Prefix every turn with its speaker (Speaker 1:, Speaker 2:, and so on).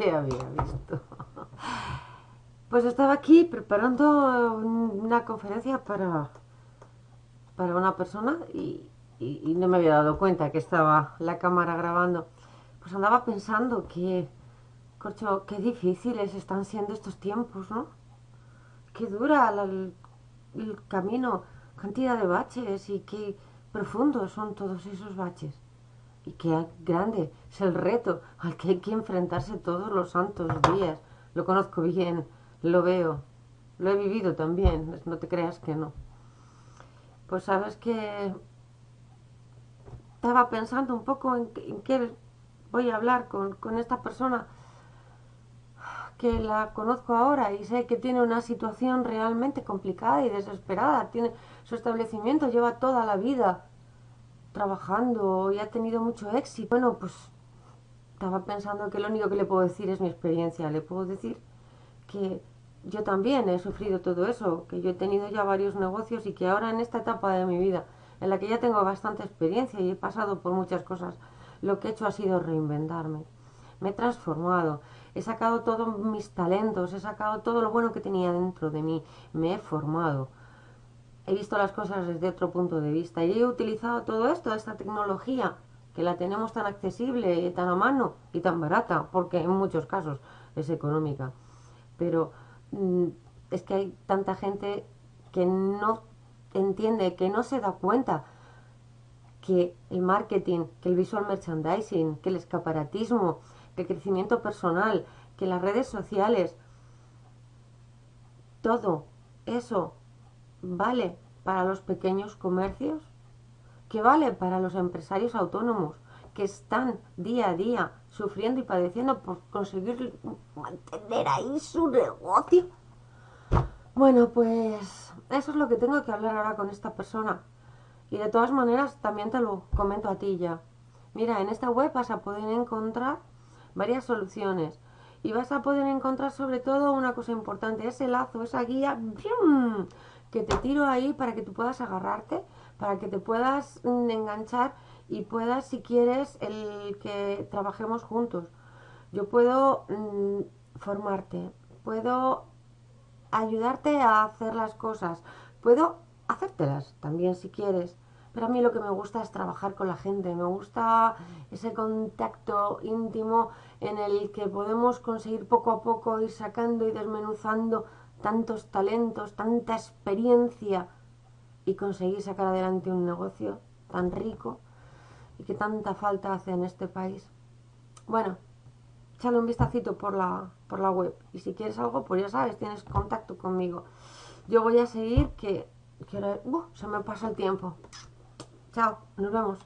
Speaker 1: había visto. Pues estaba aquí preparando una conferencia para, para una persona y, no me había dado cuenta que estaba la cámara grabando. Pues andaba pensando que, corcho, qué difíciles están siendo estos tiempos, ¿no? Qué dura el, el camino, cantidad de baches y qué profundos son todos esos baches. Y qué grande es el reto al que hay que enfrentarse todos los santos días. Lo conozco bien lo veo, lo he vivido también, no te creas que no. Pues sabes que estaba pensando un poco en, qué voy a hablar con, con esta persona que la conozco ahora y sé que tiene una situación realmente complicada y desesperada. Tiene su establecimiento lleva toda la vida trabajando y ha tenido mucho éxito. Bueno, pues estaba pensando que lo único que le puedo decir es mi experiencia. Le puedo decir que yo también he sufrido todo eso, que yo he tenido ya varios negocios y que ahora en esta etapa de mi vida, en la que ya tengo bastante experiencia y he pasado por muchas cosas, lo que he hecho ha sido reinventarme. Me he transformado, he sacado todos mis talentos, he sacado todo lo bueno que tenía dentro de mí, me he formado. He visto las cosas desde otro punto de vista y he utilizado todo esto, esta tecnología, que la tenemos tan accesible, tan a mano y tan barata, porque en muchos casos es económica. Pero Mm, es que hay tanta gente que no entiende, que no se da cuenta que el marketing, que el visual merchandising, que el escaparatismo, que el crecimiento personal, que las redes sociales, todo eso vale para los pequeños comercios, que vale para los empresarios autónomos que están día a día sufriendo y padeciendo por conseguir mantener ahí su negocio. Bueno, pues eso es lo que tengo que hablar ahora con esta persona. Y de todas maneras también te lo comento a ti ya. Mira, en esta web vas a poder encontrar varias soluciones. Y vas a poder encontrar sobre todo una cosa importante, ese lazo, esa guía que te tiro ahí para que tú puedas agarrarte, para que te puedas mm, enganchar y puedas, si quieres, el que trabajemos juntos. Yo puedo mm, formarte, puedo ayudarte a hacer las cosas, puedo hacértelas también si quieres. Pero a mí lo que me gusta es trabajar con la gente, me gusta ese contacto íntimo en el que podemos conseguir poco a poco ir sacando y desmenuzando tantos talentos, tanta experiencia y conseguir sacar adelante un negocio tan rico y que tanta falta hace en este país. Bueno, échale un vistacito por la, por la web y si quieres algo, pues ya sabes, tienes contacto conmigo. Yo voy a seguir que, que uh, se me pasa el tiempo. Chao, nos vemos.